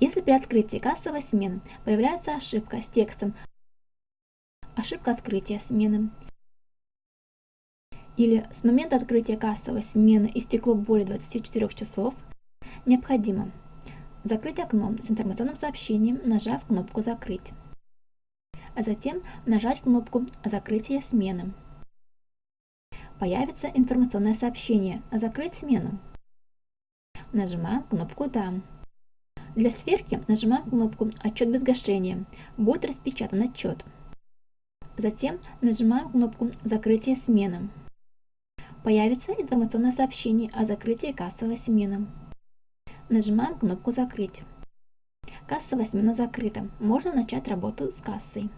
Если при открытии кассовой смены появляется ошибка с текстом «Ошибка открытия смены» или с момента открытия кассовой смены истекло более 24 часов, необходимо закрыть окно с информационным сообщением, нажав кнопку «Закрыть», а затем нажать кнопку «Закрытие смены». Появится информационное сообщение «Закрыть смену». Нажимаем кнопку «Да». Для сверки нажимаем кнопку «Отчет без гашения». Будет распечатан отчет. Затем нажимаем кнопку «Закрытие смены». Появится информационное сообщение о закрытии кассовой смены. Нажимаем кнопку «Закрыть». Кассовая смена закрыта. Можно начать работу с кассой.